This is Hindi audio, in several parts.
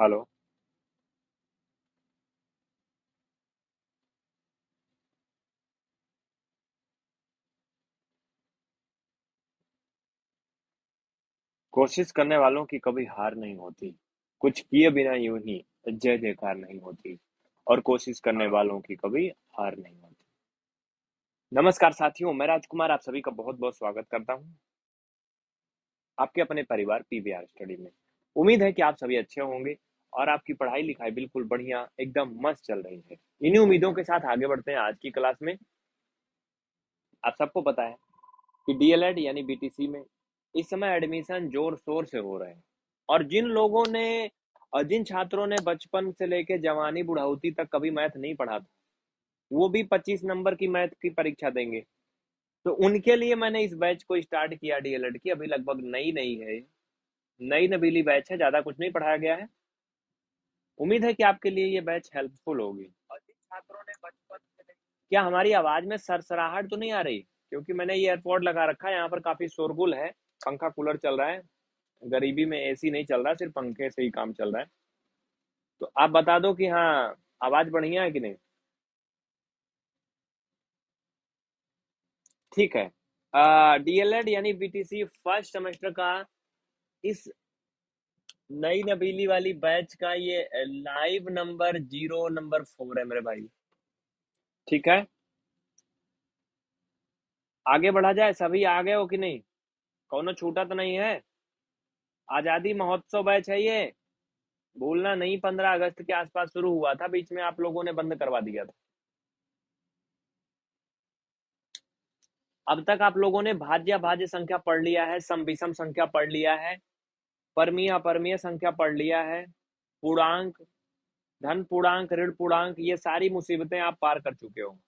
हेलो। कोशिश करने वालों की कभी हार नहीं होती। कुछ किए बिना यूँ ही जय जयकार नहीं होती और कोशिश करने वालों की कभी हार नहीं होती। नमस्कार साथियों मैं राजकुमार आप सभी का बहुत बहुत स्वागत करता हूँ। आपके अपने परिवार पीवीआर स्टडी में। उम्मीद है कि आप सभी अच्छे होंगे। और आपकी पढ़ाई लिखाई बिल्कुल बढ़िया, एकदम मस्त चल रही है। इन्हीं उम्मीदों के साथ आगे बढ़ते हैं आज की क्लास में। आप सबको पता है कि डीएलएड यानी बीटीसी में इस समय एडमिशन ज़ोर शोर से हो रहे हैं। और जिन लोगों ने, और जिन छात्रों ने बचपन से लेकर जवानी बुढ़ाउती तक कभी मैथ नहीं पढ़ा था, वो भी 25 नंबर की मैथ की परीक्षा देंगे। तो उनके लिए मैंने इस बैच को स्टार्ट किया डीएलएड की। अभी लगभग नई नई है। नई नबीली बैच है, ज़्यादा कुछ नहीं पढ़ाया गया है। उम्मीद है कि आपके लिए ये बैच हेल्पफुल होगी। छात्रों ने बचपन क्या हमारी आवाज़ में सरसराहट तो नहीं आ रही? क्योंकि मैंने ये एयरपोर्ट लगा रखा है यहाँ पर काफ़ी शोरगुल है। पंखा कूलर चल रहा है। गरीबी में एसी नहीं चल रहा सिर्फ़ पंखे से ही काम चल रहा है। तो आप बता दो कि हाँ आवाज़ बढ़िया है कि नहीं? ठीक है। डीएलएड यानी बीटीसी फ़र्स्ट सेमेस्टर का इस नई नबीली वाली बैच का ये live number zero number four है मेरे भाई। ठीक है? आगे बढ़ा जाए, सभी आ गए हो कि नहीं? कौन छूटा तो नहीं है? आज़ादी महोत्सव बैच है ये। भूलना नहीं, पंद्रह अगस्त के आसपास शुरू हुआ था, बीच में आप लोगों ने बंद करवा दिया था। अब तक आप लोगों ने भाज्य भाज्य संख्या पढ़ लिया है सम विषम संख्या पढ़ लिया है। परमीय अपरमीय संख्या पढ़ लिया है। पूर्णांक, धन पूर्णांक, ऋण पूर्णांक, ये सारी मुसीबतें आप पार कर चुके हो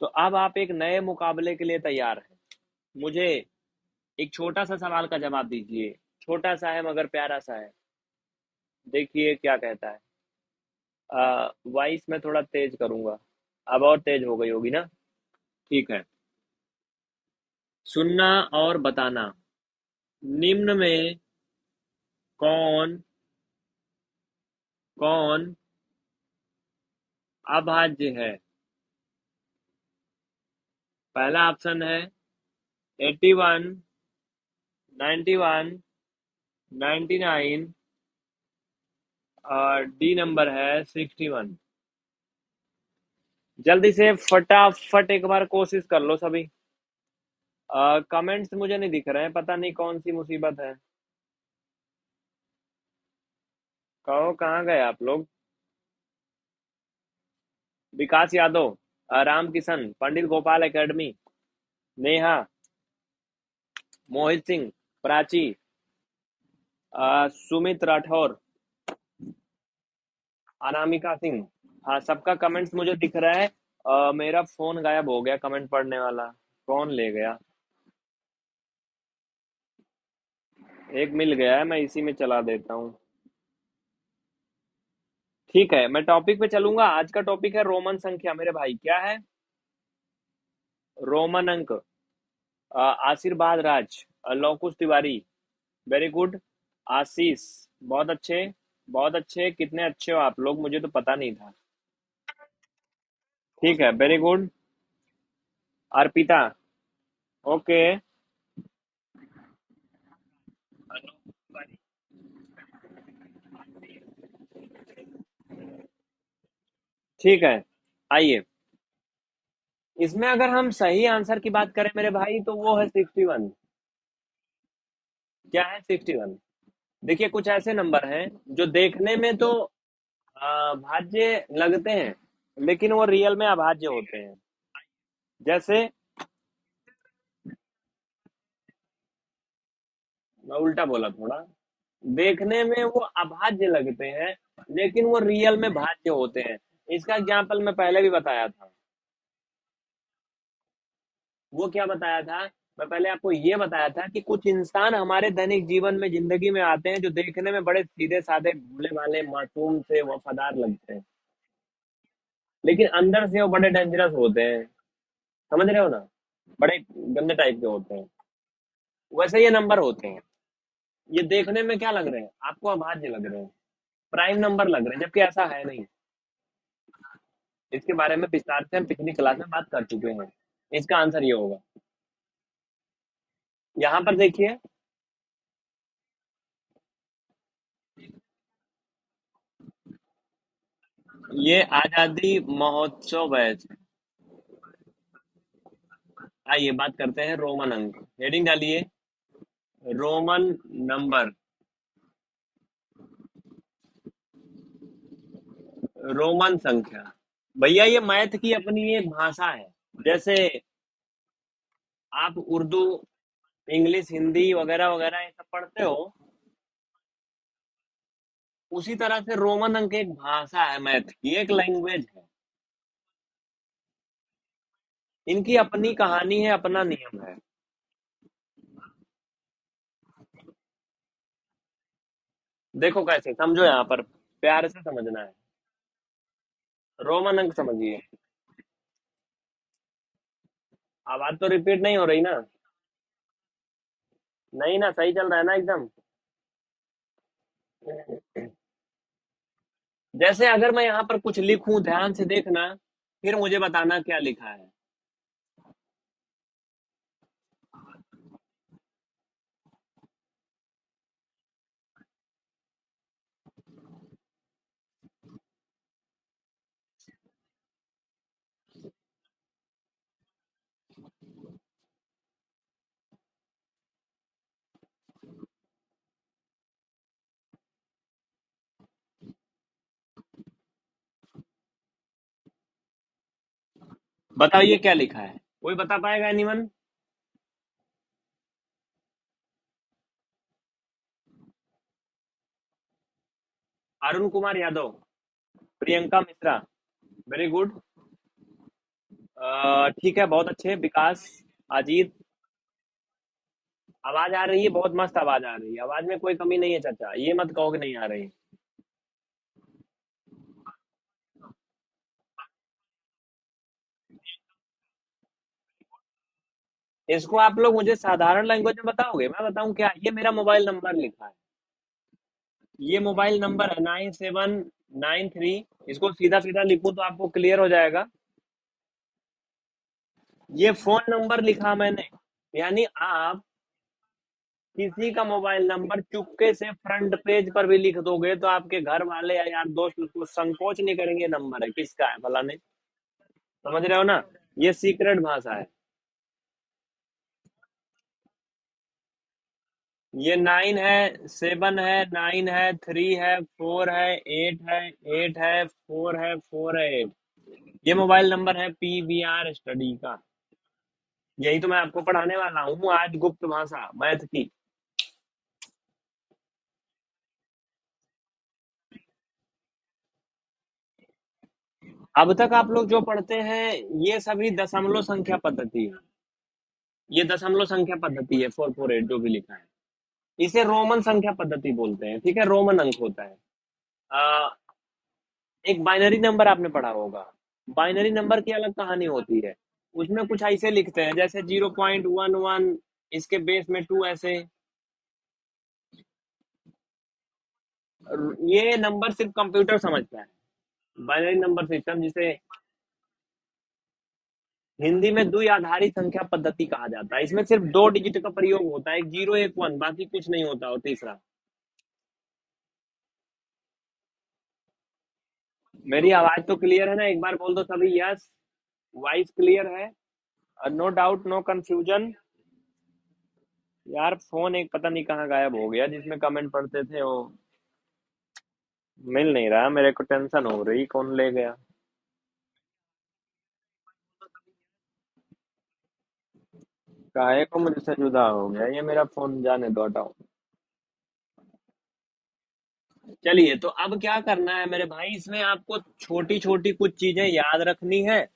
तो अब आप एक नए मुकाबले के लिए तैयार हैं। मुझे एक छोटा सा सवाल का जवाब दीजिए। छोटा सा है, मगर प्यारा सा है। देखिए क्या कहता है। वॉइस में थोड़ा तेज करूँगा। अब और तेज हो गई होगी ना? ठीक है। सुनना और बताना। निम्न में कौन कौन अभाज्य है? पहला ऑप्शन है eighty one ninety one ninety nine और डी नंबर है सिक्सटी वन जल्दी से फटाफट एक बार कोशिश कर लो सभी। कमेंट्स मुझे नहीं दिख रहे हैं, पता नहीं कौन सी मुसीबत है। कहो कहाँ गए आप लोग? विकास यादव राम किशन पंडित गोपाल एकेडमी नेहा मोहित सिंह प्राची सुमित राठौर अनामिका सिंह। हाँ सबका कमेंट्स मुझे दिख रहा है। आ, मेरा फ़ोन गायब हो गया कमेंट पढ़ने वाला। कौन ले गया? एक मिल गया है मैं इसी में चला देता हूँ। ठीक है, मैं टॉपिक पे चलूँगा। आज का टॉपिक है रोमन संख्या। मेरे भाई, क्या है? रोमन अंक। आशीर्वाद राज लौकुश तिवारी। वेरी गुड आशीष, बहुत अच्छे बहुत अच्छे। कितने अच्छे हो आप लोग, मुझे तो पता नहीं था। ठीक है वेरी गुड अर्पिता ओके ठीक है, आइए। इसमें अगर हम सही आंसर की बात करें मेरे भाई तो वो है सिक्सटी वन क्या है सिक्सटी वन देखिए, कुछ ऐसे नंबर हैं, जो देखने में तो भाज्य लगते हैं, लेकिन वो रियल में अभाज्य होते हैं। जैसे, मैं उल्टा बोला थोड़ा, देखने में वो अभाज्य लगते हैं, लेकिन वो रियल में भाज्य होते हैं। इसका एग्ज़ाम्पल मैं पहले भी बताया था। वो क्या बताया था? मैं पहले आपको ये बताया था कि कुछ इंसान हमारे दैनिक जीवन में, ज़िंदगी में आते हैं जो देखने में बड़े सीधे साधे भूले वाले मासूम से वफादार लगते हैं। लेकिन अंदर से वो बड़े डेंजरस होते हैं। समझ रहे हो ना? बड़े गंदे टाइप के होते हैं। वैसे ये नंबर होते हैं। ये देखने में क्या लग रहे हैं? आपको अभाज्य लग रहे हैं। प्राइम नंबर लग रहे हैं, जबकि ऐसा है नहीं। इसके बारे में विस्तार से हम पिछली क्लास में बात कर चुके हैं। इसका आंसर ये होगा। यहाँ पर देखिए। ये आज़ादी महोत्सव बैच आइए बात करते हैं रोमन अंक। हेडिंग डालिए। Roman number. रोमन संख्या। भैया, ये मैथ की अपनी एक भाषा है। जैसे आप उर्दू, इंग्लिश, हिंदी वगैरह वगैरह ये सब पढ़ते हो, उसी तरह से रोमन अंक एक भाषा है मैथ की, एक लैंग्वेज है। इनकी अपनी कहानी है, अपना नियम है। देखो कैसे, समझो यहाँ पर, प्यार से समझना है। रोमन अंक समझिए। आवाज़ तो रिपीट नहीं हो रही ना। नहीं ना, सही चल रहा है ना एकदम। जैसे अगर मैं यहाँ पर कुछ लिखूं, ध्यान से देखना, फिर मुझे बताना क्या लिखा है। बताइए क्या लिखा है? कोई बता पाएगा anyone Arun Kumar Yadav, Priyanka Mishra. Very good ठीक है, बहुत अच्छे। विकास, अजीत। आवाज़ आ रही है, बहुत मस्त आवाज़ आ रही है। आवाज़ में कोई कमी नहीं है, चाचा। ये मत कहो कि नहीं आ रही। इसको आप लोग मुझे साधारण लैंग्वेज में बताओगे? मैं बताऊँ क्या? ये मेरा मोबाइल नंबर लिखा है। ये मोबाइल नंबर है नाइन सेवन नाइन थ्री इसको सीधा सीधा लिखूं तो आपको क्लियर हो जाएगा। ये फ़ोन नंबर लिखा मैंने। यानी आप किसी का मोबाइल नंबर चुपके से फ्रंट पेज पर भी लिख दोगे तो आपके घर वाले या यार दोस्त उसको संकोच नहीं करेंगे नंबर है। किसका है? भला नहीं समझ रहे हो ना? ये सीक्रेट भाषा है। ये नाइन है, सेवन है, नाइन है, थ्री है, फोर है, एट है एट है, फोर है फोर है, एट। ये मोबाइल नंबर है पी वी आर स्टडी का। यही तो मैं आपको पढ़ाने वाला हूँ, आज गुप्त भाषा, मैथ की। अब तक आप लोग जो पढ़ते हैं, ये सभी दशमलव संख्या पद्धति है। ये दशमलव संख्या पद्धति है, फोर फोर एट जो भी लिखा है। इसे रोमन संख्या पद्धति बोलते हैं ठीक है? रोमन अंक होता है। आ, एक बाइनरी नंबर आपने पढ़ा होगा। बाइनरी नंबर की अलग कहानी होती है। उसमें कुछ ऐसे लिखते हैं जैसे ज़ीरो पॉइंट वन वन इसके बेस में टू ऐसे। ये नंबर सिर्फ़ कंप्यूटर समझता है। बाइनरी नंबर सिस्टम जिसे हिंदी में द्वि आधारित संख्या पद्धति कहा जाता है। इसमें सिर्फ़ दो डिजिट का प्रयोग होता है, ज़ीरो एक वन, बाकी कुछ नहीं होता, और तीसरा। मेरी आवाज़ तो क्लियर है ना? एक बार बोल दो सभी यस वॉइस क्लियर है। नो डाउट नो कंफ्यूजन यार फ़ोन एक पता नहीं कहाँ गायब हो गया, जिसमें कमेंट पढ़ते थे वो। मिल नहीं रहा, मेरे को टेंशन हो रही, कौन ले गया? काहे को मुझसे जुदा हो गया, ये मेरा फ़ोन जाने दो, हटाओ। चलिए तो अब क्या करना है मेरे भाई? इसमें आपको छोटी छोटी कुछ चीज़ें याद रखनी है।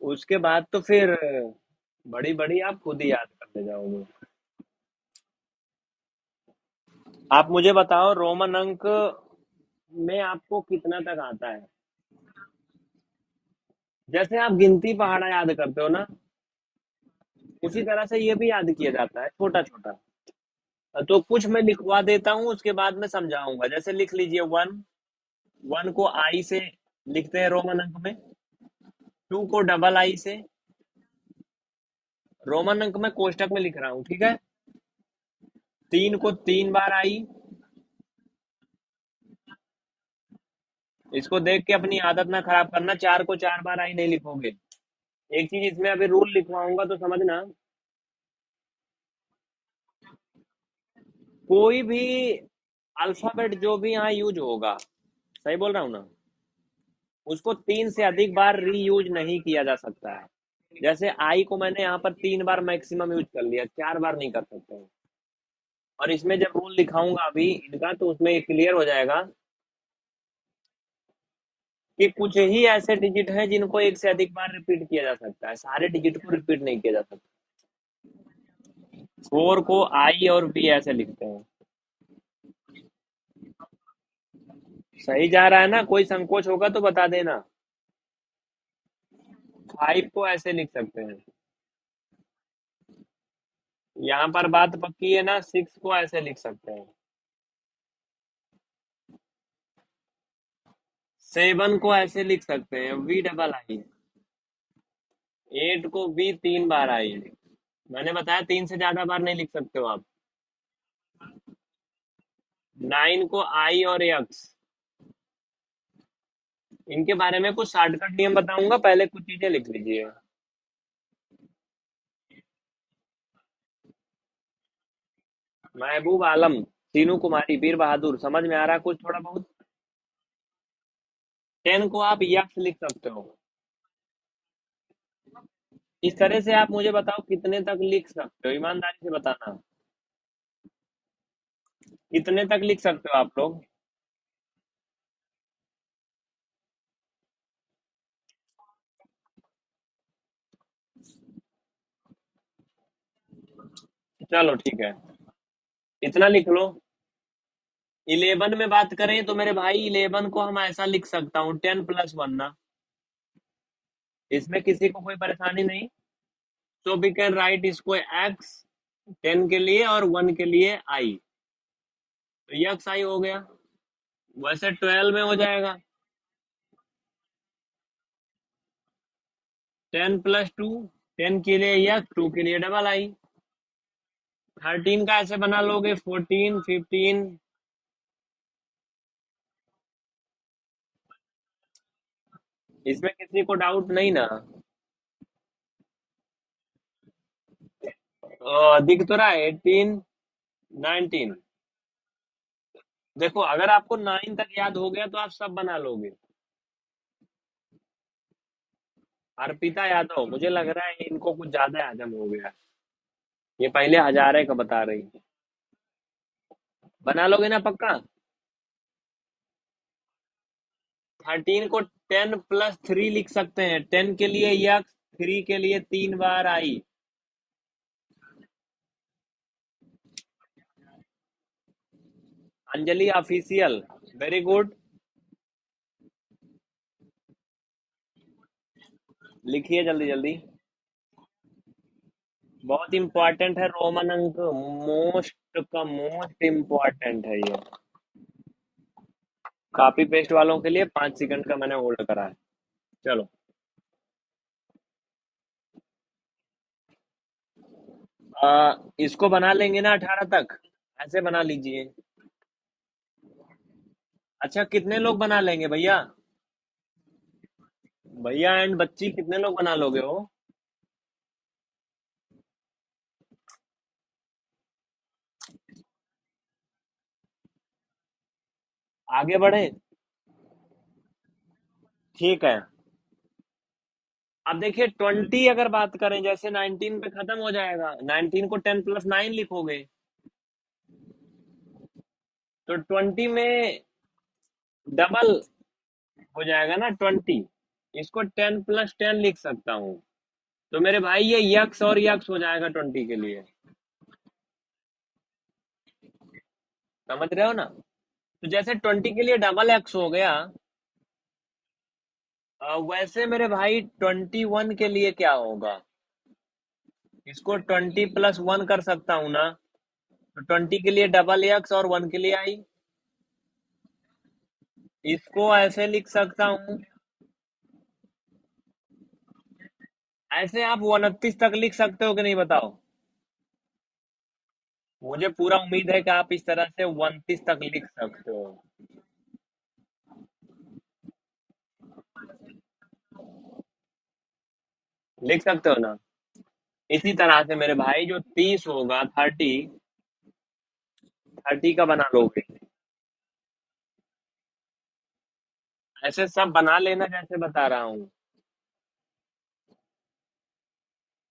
उसके बाद तो फिर बड़ी बड़ी आप खुद ही याद करते जाओगे। आप मुझे बताओ, रोमन अंक में आपको कितना तक आता है? जैसे आप गिनती पहाड़ा याद करते हो ना? उसी तरह से ये भी याद किया जाता है छोटा छोटा तो कुछ मैं लिखवा देता हूँ, उसके बाद में समझाऊँगा। जैसे लिख लीजिए वन। वन को आई से लिखते हैं रोमन अंक में। टू को डबल आई से। रोमन अंक में कोष्टक में लिख रहा हूँ, ठीक है? तीन को तीन बार आई। इसको देख के अपनी आदत ना खराब करना, चार को चार बार आई नहीं लिखोगे। एक चीज़ इसमें अभी रूल लिखवाऊँगा तो समझना। कोई भी अल्फ़ाबेट जो भी यहाँ यूज़ होगा, सही बोल रहा हूँ ना? उसको तीन से अधिक बार रीयूज नहीं किया जा सकता है। जैसे आई को मैंने यहाँ पर तीन बार मैक्सिमम यूज़ कर लिया, चार बार नहीं कर सकते और इसमें जब रूल दिखाऊँगा अभी इनका तो उसमें क्लियर हो जाएगा कि कुछ ही ऐसे डिजिट हैं जिनको एक से अधिक बार रिपीट किया जा सकता है। सारे डिजिट को रिपीट नहीं किया जा सकता। फोर को आई और बी ऐसे लिखते हैं। सही जा रहा है ना? कोई संकोच होगा तो बता देना। फाइव को ऐसे लिख सकते हैं। यहाँ पर बात पक्की है ना? सिक्स को ऐसे लिख सकते हैं। सेवन को ऐसे लिख सकते हैं वी डबल आई एट को बी तीन बार आई मैंने बताया तीन से ज़्यादा बार नहीं लिख सकते हो आप। नाइन को आई और एक्स इनके बारे में कुछ शॉर्टकट नियम बताऊँगा, पहले कुछ चीज़ें लिख लीजिए। महबूब आलम, सीनू कुमारी, वीर बहादुर, समझ में आ रहा कुछ थोड़ा बहुत? टेन को आप यक्स लिख सकते हो। इस तरह से आप मुझे बताओ कितने तक लिख सकते हो। ईमानदारी से बताना। कितने तक लिख सकते हो आप लोग? चलो ठीक है। इतना लिख लो। इलेवन में बात करें तो मेरे भाई इलेवन को हम ऐसा लिख सकता हूँ, टेन प्लस वन ना। इसमें किसी को कोई परेशानी नहीं। तो वी कैन राइट इसको एक्स टेन के लिए और वन के लिए आई तो यक्स आई हो गया। वैसे ट्वेल्व में हो जाएगा। टेन प्लस टू, टेन के लिए यक्स टू के लिए डबल आई थर्टीन का ऐसे बना लोगे, फोर्टीन, फिफ्टीन इसमें किसी को डाउट नहीं ना। दिख तो रहा है एटीन नाइनटीन देखो, अगर आपको नाइन तक याद हो गया तो आप सब बना लोगे। अर्पिता यादव, मुझे लग रहा है इनको कुछ ज़्यादा हजम हो गया। ये पहले हजारे का बता रही बना लोगे ना पक्का? थर्टीन को टेन प्लस थ्री लिख सकते हैं। टेन के लिए यक्स थ्री के लिए तीन बार I. Anjali official very good लिखिए जल्दी जल्दी। बहुत इंपॉर्टेंट है रोमन अंक मोस्ट का मोस्ट इंपॉर्टेंट है ये। कॉपी पेस्ट वालों के लिए पाँच सेकंड का मैंने होल्ड करा है। चलो। आ, इसको बना लेंगे ना अठारह तक। ऐसे बना लीजिए। अच्छा कितने लोग बना लेंगे भैया? भैया एंड बच्ची कितने लोग बना लोगे हो आगे बढ़े। ठीक है। अब देखिए, ट्वेंटी अगर बात करें, जैसे नाइनटीन पे खत्म हो जाएगा, नाइनटीन को टेन प्लस नाइन लिखोगे। तो ट्वेंटी में डबल हो जाएगा ना ट्वेंटी। इसको टेन प्लस टेन लिख सकता हूँ। तो मेरे भाई, ये यक्स और यक्स हो जाएगा ट्वेंटी के लिए। समझ रहे हो ना? तो जैसे ट्वेंटी के लिए डबल एक्स हो गया वैसे मेरे भाई ट्वेंटी वन के लिए क्या होगा? इसको ट्वेंटी प्लस वन कर सकता हूँ ना। तो ट्वेंटी के लिए डबल एक्स और वन के लिए आई। इसको ऐसे लिख सकता हूँ। ऐसे आप उनतीस तक लिख सकते हो कि नहीं बताओ? मुझे पूरा उम्मीद है कि आप इस तरह से उनतीस तक लिख सकते हो। लिख सकते हो ना? इसी तरह से मेरे भाई, जो तीस होगा थर्टी थर्टी का बना लोगे। ऐसे सब बना लेना जैसे बता रहा हूँ।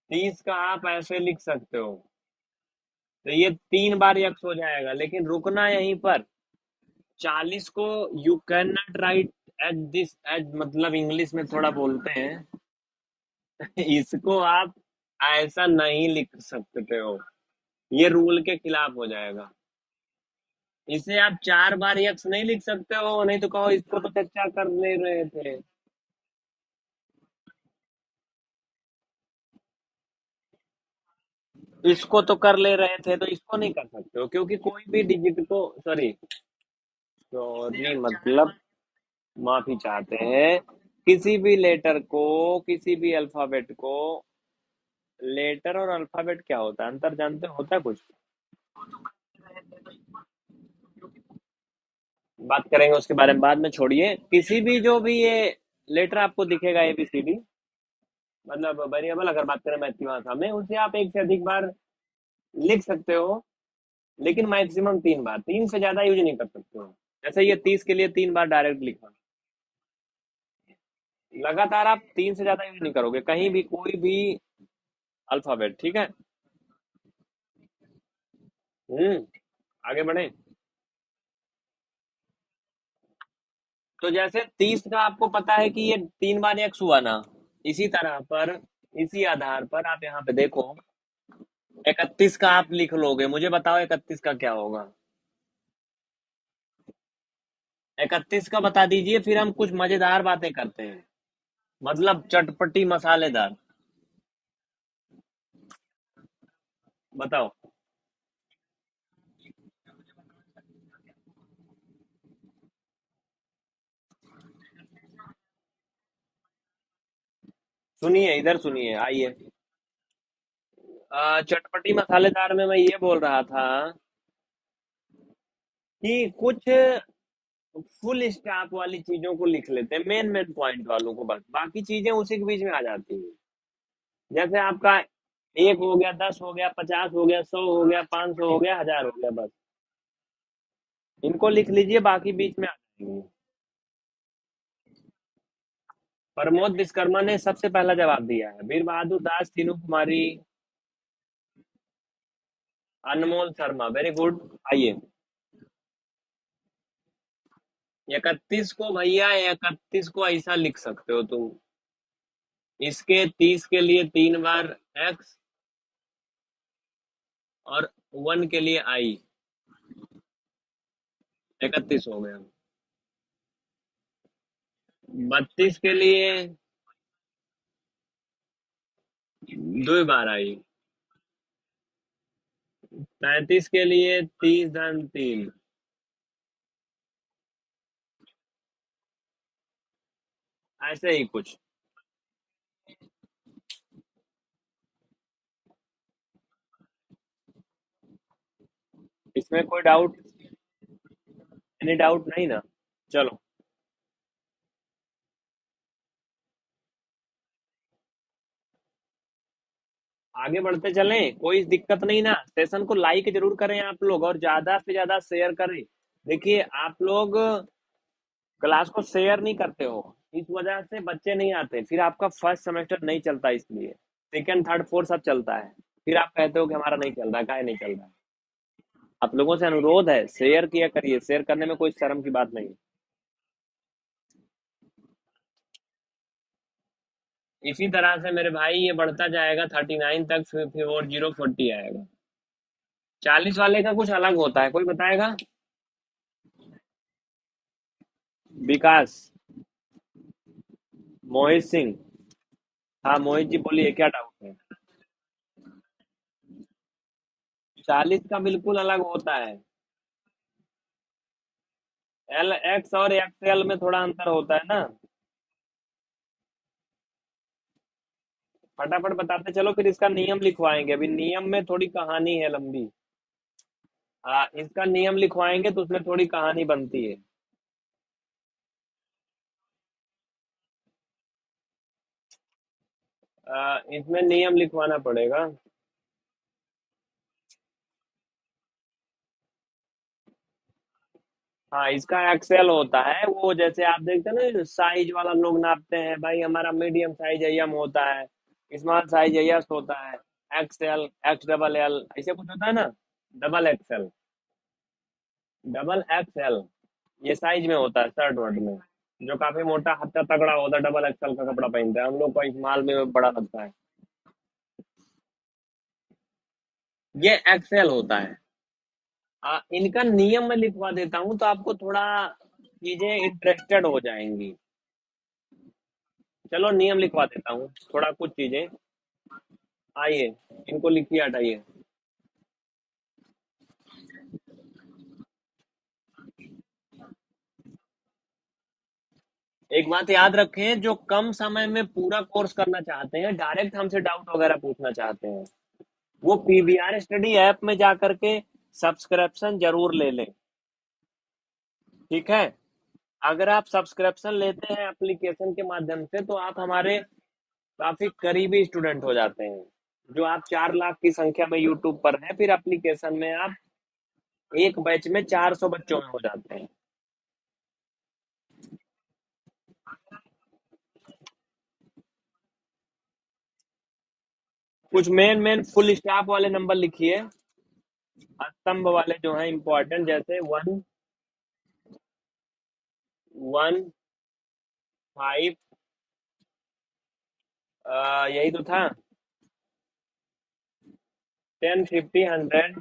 तीस का आप ऐसे लिख सकते हो। तो ये तीन बार यक्स हो जाएगा, लेकिन रुकना यहीं पर। चालीस को you can not write at this age मतलब इंग्लिश में थोड़ा बोलते हैं। इसको आप ऐसा नहीं लिख सकते हो। ये रूल के खिलाफ हो जाएगा। इसे आप चार बार यक्स नहीं लिख सकते हो, नहीं तो कहो इसको तो चर्चा कर ले रहे थे। इसको तो कर ले रहे थे तो इसको नहीं कर सकते हो क्योंकि कोई भी डिजिट को सॉरी सॉरी मतलब माफ़ी चाहते हैं किसी भी लेटर को किसी भी अल्फ़ाबेट को लेटर और अल्फ़ाबेट क्या होता है? अंतर जानते होता है कुछ? बात करेंगे उसके बारे में बाद में छोड़िए। किसी भी जो भी ये लेटर आपको दिखेगा एबीसीडी मतलब वेरिएबल अगर बात करें मैथ्यू भाषा में, उसे आप एक से अधिक बार लिख सकते हो, लेकिन मैक्सिमम तीन बार। तीन से ज़्यादा यूज़ नहीं कर सकते हो। जैसे ये तीस के लिए तीन बार डायरेक्ट लिखा। लगातार आप तीन से ज़्यादा यूज़ नहीं करोगे। कहीं भी कोई भी अल्फ़ाबेट ठीक है? हम्म आगे बढ़े। तो जैसे तीस का आपको पता है कि ये तीन बार एक्स हुआ ना? इसी तरह पर, इसी आधार पर आप यहाँ पे देखो, इकतीस का आप लिख लोगे। मुझे बताओ इकतीस का क्या होगा? इकतीस का बता दीजिए, फिर हम कुछ मज़ेदार बातें करते हैं। मतलब चटपटी मसालेदार। बताओ। सुनिए, इधर सुनिए, आइए। चटपटी मसालेदार में मैं ये बोल रहा था कि कुछ फुल स्टॉप वाली चीज़ों को लिख लेते हैं मेन मेन पॉइंट वालों को बस। बाकी चीज़ें उसी के बीच में आ जाती हैं। जैसे आपका एक हो गया, दस हो गया, पचास हो गया, सौ हो गया, पाँच सौ हो गया, हज़ार हो गया, बस। इनको लिख लीजिए, बाकी बीच में आ जाएँगे। प्रमोद विश्वकर्मा ने सबसे पहला जवाब दिया है। वीर बहादुर दास, तीनू कुमारी, अनमोल शर्मा। वेरी गुड आइए। इकतीस को भैया, इकतीस को ऐसा लिख सकते हो तुम। इसके तीस के लिए तीन बार एक्स और वन के लिए आई इकतीस हो गया। बत्तीस के लिए दो बार आई। पैंतीस के लिए तीस धन तीन। ऐसे ही कुछ। इसमें कोई डाउट एनी डाउट नहीं ना? चलो। आगे बढ़ते चलें, कोई दिक्कत नहीं ना। सेशन को लाइक ज़रूर करें आप लोग और ज़्यादा से ज़्यादा शेयर करें। देखिए, आप लोग क्लास को शेयर नहीं करते हो। इस वजह से बच्चे नहीं आते। फिर आपका फ़र्स्ट सेमेस्टर नहीं चलता इसलिए। सेकेंड थर्ड फोर्थ सब चलता है। फिर आप कहते हो कि हमारा नहीं चल रहा है नहीं चल रहा? है आप लोगों से अनुरोध है शेयर किया करिए। शेयर करने में कोई शर्म की बात नहीं। इसी तरह से मेरे भाई, ये बढ़ता जाएगा थर्टी नाइन तक, फिर और ज़ीरो फोर्टी आएगा। चालीस वाले का कुछ अलग होता है, कोई बताएगा? विकास। मोहित सिंह। हाँ मोहित जी बोलिए, क्या डाउट है? चालीस का बिल्कुल अलग होता है। एल एक्स और एक्सएल में थोड़ा अंतर होता है ना? फटाफट बताते चलो फिर इसका नियम लिखवाएँगे। अभी नियम में थोड़ी कहानी है लंबी। हाँ इसका नियम लिखवाएँगे तो उसमें थोड़ी कहानी बनती है। आ, इसमें नियम लिखवाना पड़ेगा। हाँ इसका एक्सेल होता है। वो जैसे आप देखते हैं ना साइज़ वाला लोग नापते हैं। भाई हमारा मीडियम साइज़ एम होता है। स्मॉल साइज़ एस होता है एक्सएल एक्स डबल एल ऐसे कुछ होता है ना? डबल एक्सएल डबल एक्सएल ये साइज़ में होता है शर्ट वर्ट में। जो काफ़ी मोटा हत्या तगड़ा होता है डबल एक्सएल का कपड़ा पहनते हैं। हम लोग को स्मॉल में बड़ा लगता है। ये एक्सएल होता है। आ, इनका नियम मैं लिखवा देता हूँ तो आपको थोड़ा चीज़ें इंटरेस्टेड हो जाएँगी। चलो नियम लिखवा देता हूँ, थोड़ा कुछ चीज़ें। आइए, इनको लिखिए, हटाइए। एक बात याद रखें, जो कम समय में पूरा कोर्स करना चाहते हैं डायरेक्ट हमसे डाउट वगैरह पूछना चाहते हैं। वो पीबीआर स्टडी ऐप में जाकर के सब्सक्रिप्शन ज़रूर ले लें। ठीक है? अगर आप सब्सक्रिप्शन लेते हैं एप्लीकेशन के माध्यम से तो आप हमारे काफ़ी करीबी स्टूडेंट हो जाते हैं। जो आप चार लाख की संख्या में यूट्यूब पर हैं, फिर एप्लीकेशन में आप एक बैच में चार सौ बच्चों में हो जाते हैं। कुछ मेन मेन फुल स्टाफ वाले नंबर लिखिए। स्तंभ वाले जो हैं इंपॉर्टेंट जैसे वन वन फाइव यही तो था। Ten fifty hundred.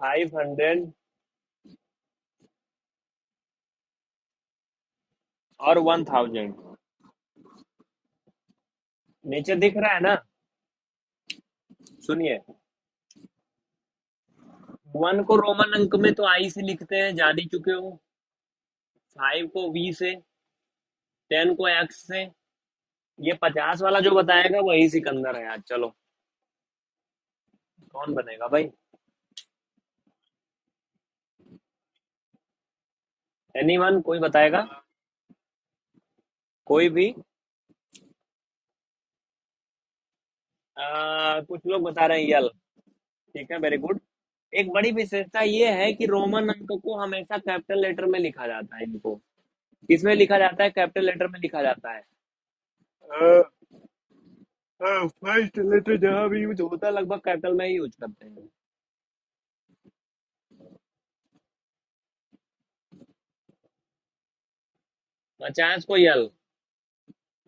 Five hundred. और वन थाउज़ेंड। नीचे दिख रहा है ना? सुनिए। वन को रोमन अंक में तो आई से लिखते हैं जान ही चुके हो फाइव को वी से टेन को एक्स से। ये पचास वाला जो बताएगा वही सिकंदर है आज चलो। कौन बनेगा भाई? एनीवन कोई बताएगा? कोई भी? आ, कुछ लोग बता रहे हैं यल ठीक है वेरी गुड एक बड़ी विशेषता ये है कि रोमन अंक को हमेशा कैपिटल लेटर में लिखा जाता है इनको। किसमें लिखा जाता है? कैपिटल लेटर में लिखा जाता है। फ़र्स्ट लेटर जहाँ भी यूज़ होता है लगभग कैपिटल में ही यूज़ करते हैं। पचास को यल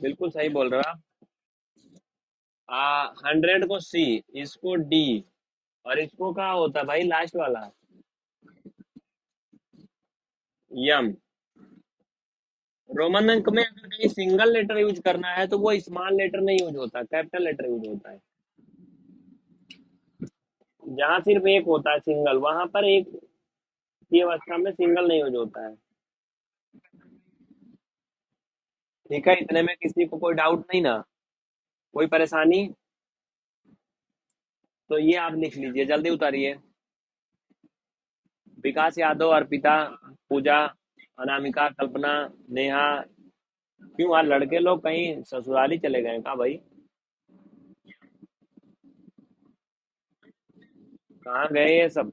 बिल्कुल सही बोल रहे। हो आप हंड्रेड को सी इसको डी और इसको कहा होता है भाई? लास्ट वाला। यम रोमन अंक में अगर कहीं सिंगल लेटर यूज़ करना है तो वो स्मॉल लेटर नहीं यूज़ होता कैपिटल लेटर यूज़ होता है। जहाँ सिर्फ़ एक होता है सिंगल वहाँ पर एक की अवस्था में सिंगल नहीं यूज़ होता है। ठीक है, इतने में किसी को कोई डाउट नहीं ना? कोई परेशानी? तो ये आप लिख लीजिए, जल्दी उतारिए। विकास यादव, अर्पिता, पूजा, अनामिका, कल्पना, नेहा, क्यों आज लड़के लोग कहीं ससुराली चले गए कहा भाई? कहाँ गए ये सब?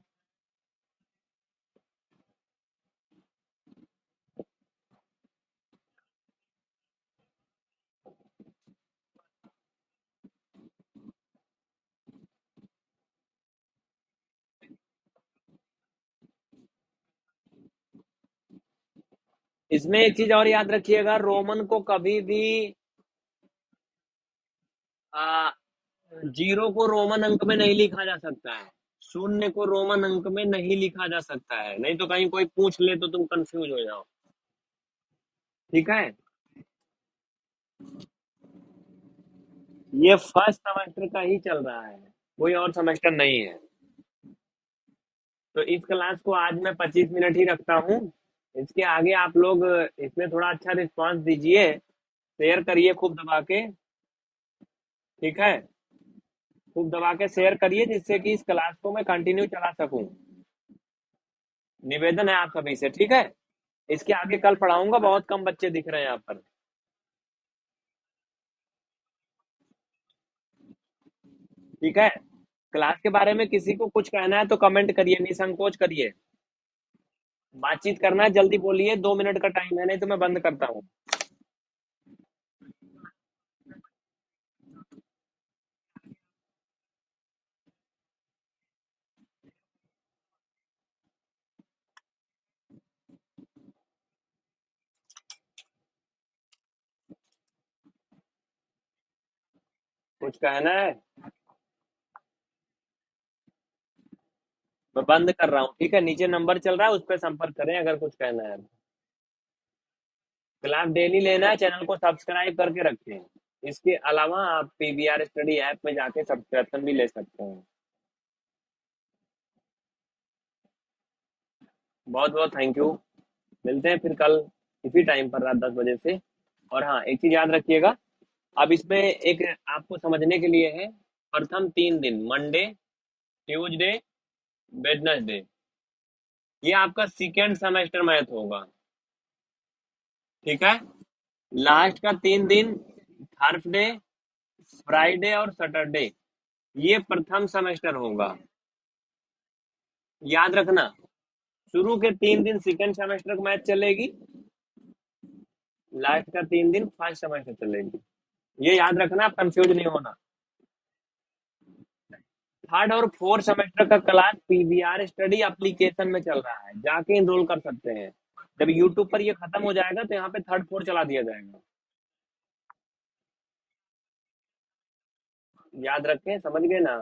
इसमें एक चीज़ और याद रखिएगा रोमन को कभी भी आ, ज़ीरो को रोमन अंक में नहीं लिखा जा सकता है। शून्य को रोमन अंक में नहीं लिखा जा सकता है। नहीं तो कहीं कोई पूछ ले तो तुम कंफ्यूज हो जाओ। ठीक है? ये फ़र्स्ट सेमेस्टर का ही चल रहा है। कोई और सेमेस्टर नहीं है। तो इस क्लास को आज मैं 25 मिनट ही रखता हूँ। इसके आगे आप लोग, इसमें थोड़ा अच्छा रिस्पांस दीजिए। शेयर करिए खूब दबा के। ठीक है? खूब दबा के शेयर करिए जिससे कि इस क्लास को मैं कंटिन्यू चला सकूँ। निवेदन है आप सभी से, ठीक है? इसके आगे कल पढ़ाऊँगा, बहुत कम बच्चे दिख रहे हैं यहाँ पर। ठीक है? क्लास के बारे में किसी को कुछ कहना है तो कमेंट करिए, निसंकोच करिए। बातचीत करना है, जल्दी बोलिए, दो मिनट का टाइम है, नहीं तो मैं बंद करता हूँ। कुछ कहना है? मैं बंद कर रहा हूँ, ठीक है? नीचे नंबर चल रहा है, उस पर संपर्क करें, अगर कुछ कहना है। क्लास डेली लेना है, चैनल को सब्सक्राइब करके रखें। इसके अलावा आप पीबीआर स्टडी ऐप में जाके सब्सक्रिप्शन भी ले सकते हैं। बहुत बहुत थैंक यू मिलते हैं फिर कल, इसी टाइम पर रात दस बजे से। और हाँ एक चीज़ याद रखिएगा, अब इसमें एक आपको समझने के लिए है, प्रथम तीन दिन मंडे ट्यूसडे वेडनेसडे ये आपका सेकेंड सेमेस्टर मैथ होगा। ठीक है? लास्ट का तीन दिन थर्सडे फ्राइडे और सैटरडे ये प्रथम सेमेस्टर होगा। याद रखना, शुरू के तीन दिन सेकेंड सेमेस्टर की मैथ चलेगी लास्ट का तीन दिन फ़र्स्ट सेमेस्टर चलेगी। ये याद रखना कंफ्यूज नहीं होना। थर्ड और फोर्थ सेमेस्टर का क्लास पीवीआर स्टडी एप्लीकेशन में चल रहा है। जाके इनरोल कर सकते हैं। जब यूट्यूब पर ये खत्म हो जाएगा तो यहाँ पे थर्ड फोर्थ चला दिया जाएगा। याद रखें, समझ गए ना?